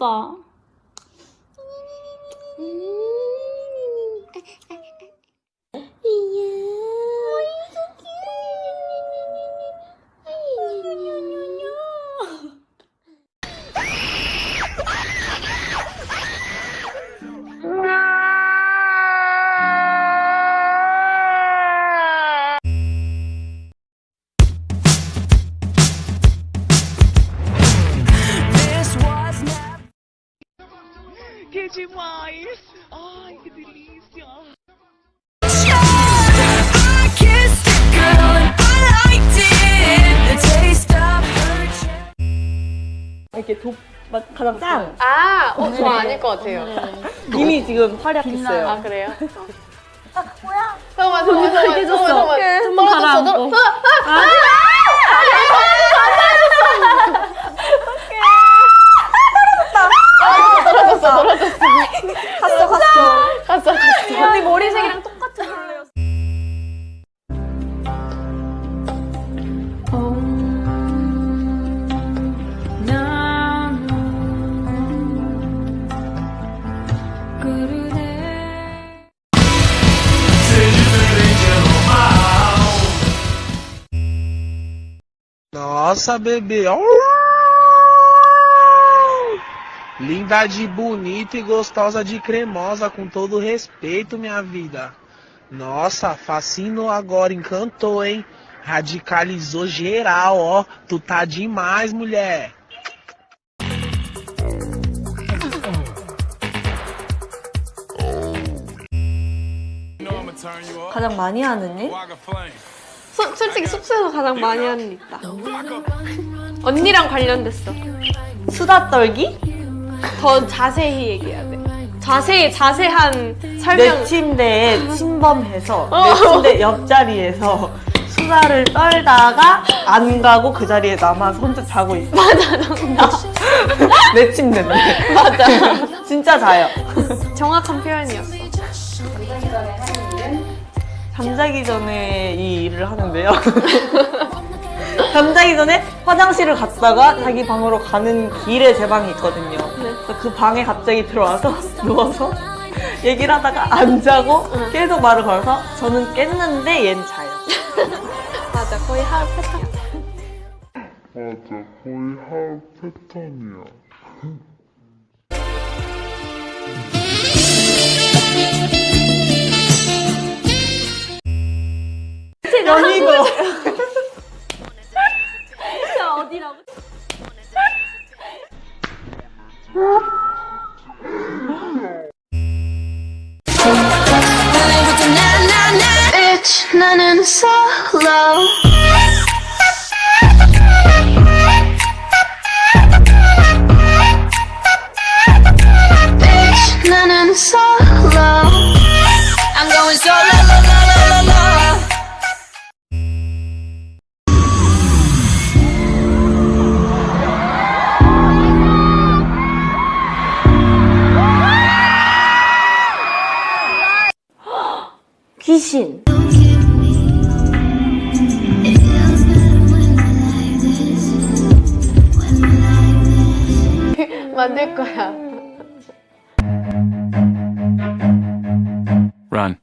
Ball. Demais! Ai, que delícia! I kissed a girl and I liked it. The taste of her cheek. 이렇게 독맛 가장 짱. 아, 어, 저 아닐 것 같아요. 이미 지금 활약했어요. 아, 그래요? 아, 뭐야? 잠깐만. 잠깐만. 한번 가라. 떨어졌어, 어. 떨어졌어. 갔어 갔어. 갔어, 갔어. 언니 머리색이랑 똑같은 걸로였어. Nossa, bebê. Au! Linda de bonita e gostosa de cremosa, com todo respeito, minha vida. Nossa, fascinou agora, encantou, hein? Radicalizou geral, ó. Tu tá demais, mulher. 가장 많이 하는 일? 소, 솔직히 숙소에서 가장 많이 하는 일 있다. 언니랑 관련됐어. 수다 떨기? 더 자세히 얘기해야 돼. 자세히, 자세한 설명. 내 침대에 침범해서 내 침대 옆자리에서 수다를 떨다가 안 가고 그 자리에 남아서 혼자 자고 있어. 맞아, 정답. 내 침대인데. 맞아. 진짜 자요. 정확한 표현이었어. 잠자기 전에 이 일을 하는데요. 잠자기 전에 화장실을 갔다가 자기 방으로 가는 길에 제 방이 있거든요. 그래서 그 방에 갑자기 들어와서 누워서 얘기를 하다가 안 자고 계속 말을 걸어서 저는 깼는데 얜 자요. 맞아, 거의 하루 패턴. 맞아, 거의 하루 패턴이야. 연이고. Bitch, 나는 solo. 귀신. 만들 거야. Run.